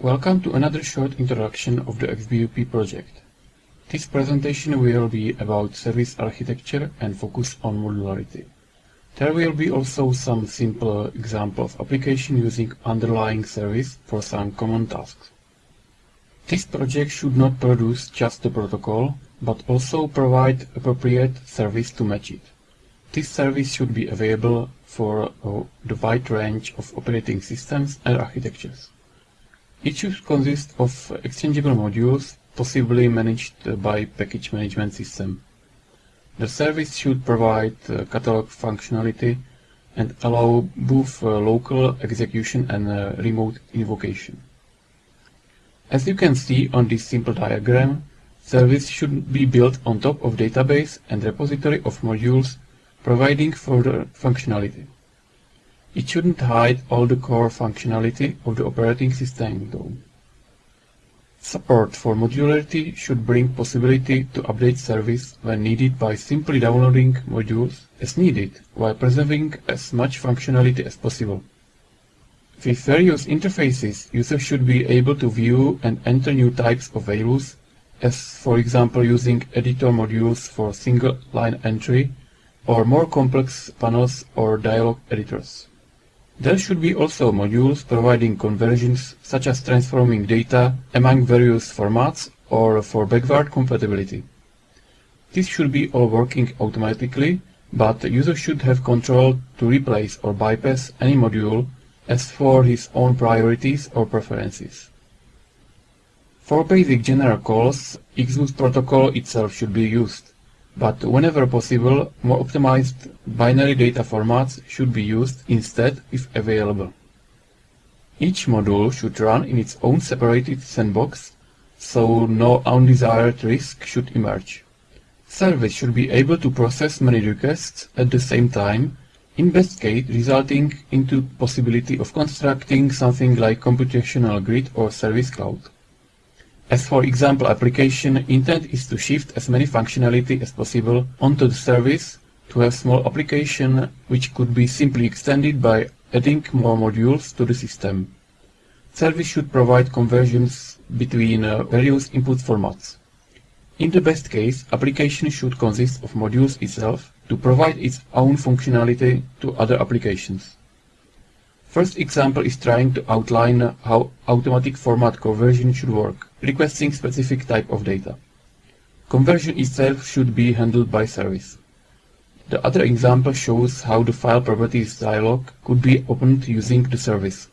Welcome to another short introduction of the XBUP project. This presentation will be about service architecture and focus on modularity. There will be also some simple examples of application using underlying service for some common tasks. This project should not produce just the protocol, but also provide appropriate service to match it. This service should be available for uh, the wide range of operating systems and architectures. It should consist of exchangeable modules, possibly managed by package management system. The service should provide uh, catalog functionality and allow both uh, local execution and uh, remote invocation. As you can see on this simple diagram, service should be built on top of database and repository of modules providing further functionality. It shouldn't hide all the core functionality of the operating system though. Support for modularity should bring possibility to update service when needed by simply downloading modules as needed while preserving as much functionality as possible. With various interfaces, users should be able to view and enter new types of values, as for example using editor modules for single line entry or more complex panels or dialog editors. There should be also modules providing conversions such as transforming data among various formats or for backward compatibility. This should be all working automatically, but the user should have control to replace or bypass any module as for his own priorities or preferences. For basic general calls, XBUP protocol itself should be used but whenever possible, more optimized binary data formats should be used instead if available. Each module should run in its own separated sandbox, so no undesired risk should emerge. Service should be able to process many requests at the same time, in best case resulting into possibility of constructing something like computational grid or service cloud. As for example application, intent is to shift as many functionality as possible onto the service to have small application which could be simply extended by adding more modules to the system. Service should provide conversions between uh, various input formats. In the best case, application should consist of modules itself to provide its own functionality to other applications. First example is trying to outline how automatic format conversion should work, requesting specific type of data. Conversion itself should be handled by service. The other example shows how the file properties dialog could be opened using the service.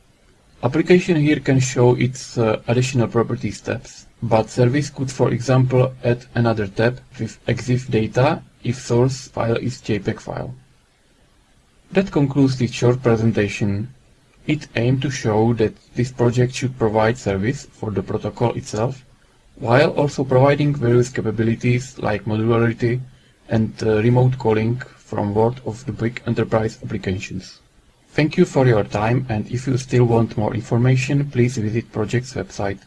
Application here can show its uh, additional properties tabs, but service could for example add another tab with EXIF data if source file is JPEG file. That concludes this short presentation. It aimed to show that this project should provide service for the protocol itself, while also providing various capabilities like modularity and uh, remote calling from word of the big enterprise applications. Thank you for your time and if you still want more information, please visit project's website.